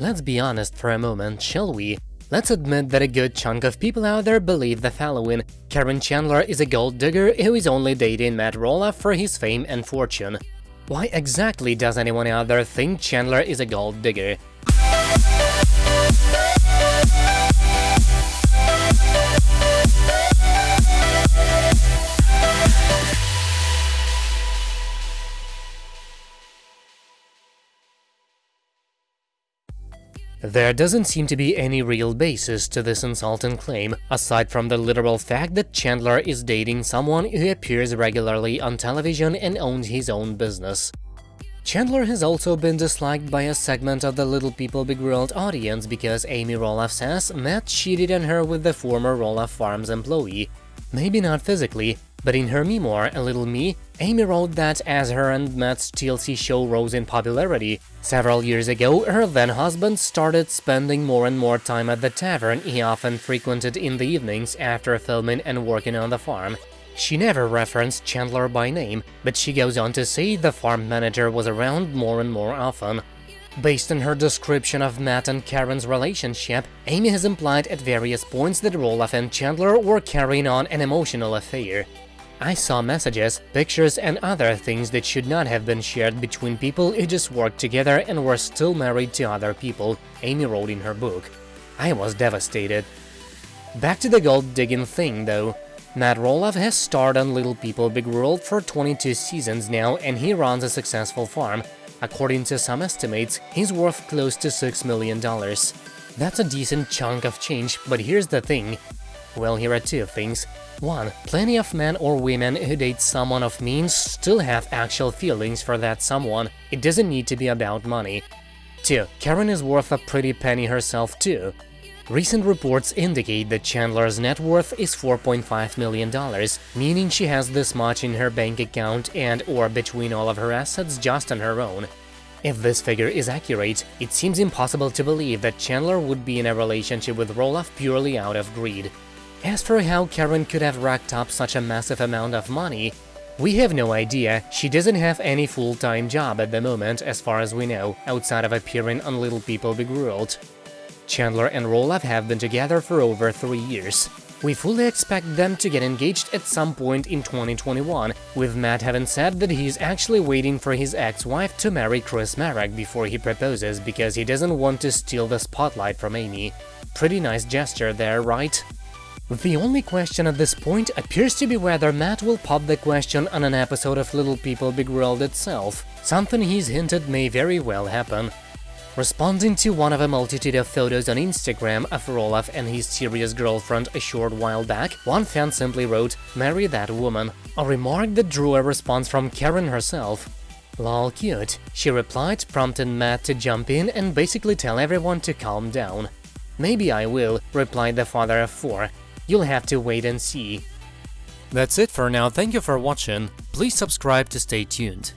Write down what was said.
Let's be honest for a moment, shall we? Let's admit that a good chunk of people out there believe the following. Caryn Chandler is a gold digger who is only dating Matt Roloff for his fame and fortune. Why exactly does anyone out there think Chandler is a gold digger? There doesn't seem to be any real basis to this insulting claim, aside from the literal fact that Chandler is dating someone who appears regularly on television and owns his own business. Chandler has also been disliked by a segment of the Little People Big World audience because Amy Roloff says Matt cheated on her with the former Roloff Farms employee. Maybe not physically, but in her memoir, A Little Me, Amy wrote that as her and Matt's TLC show rose in popularity, several years ago her then-husband started spending more and more time at the tavern he often frequented in the evenings after filming and working on the farm. She never referenced Chandler by name, but she goes on to say the farm manager was around more and more often. Based on her description of Matt and Caryn's relationship, Amy has implied at various points that Roloff and Chandler were carrying on an emotional affair. I saw messages, pictures and other things that should not have been shared between people who just worked together and were still married to other people, Amy wrote in her book. I was devastated. Back to the gold-digging thing, though. Matt Roloff has starred on Little People Big World for 22 seasons now and he runs a successful farm. According to some estimates, he's worth close to $6 million. That's a decent chunk of change, but here's the thing. Well, here are two things. 1. Plenty of men or women who date someone of means still have actual feelings for that someone, it doesn't need to be about money. 2. Caryn is worth a pretty penny herself too. Recent reports indicate that Chandler's net worth is $4.5 million, meaning she has this much in her bank account and or between all of her assets just on her own. If this figure is accurate, it seems impossible to believe that Chandler would be in a relationship with Roloff purely out of greed. As for how Caryn could have racked up such a massive amount of money, we have no idea, she doesn't have any full-time job at the moment, as far as we know, outside of appearing on Little People Big World. Chandler and Roloff have been together for over three years. We fully expect them to get engaged at some point in 2021, with Matt having said that he's actually waiting for his ex-wife to marry Chris Marek before he proposes because he doesn't want to steal the spotlight from Amy. Pretty nice gesture there, right? The only question at this point appears to be whether Matt will pop the question on an episode of Little People Big World itself, something he's hinted may very well happen. Responding to one of a multitude of photos on Instagram of Roloff and his serious girlfriend a short while back, one fan simply wrote, marry that woman, a remark that drew a response from Caryn herself. Lol cute, she replied, prompting Matt to jump in and basically tell everyone to calm down. Maybe I will, replied the father of four, You'll have to wait and see. That's it for now, thank you for watching, please subscribe to stay tuned.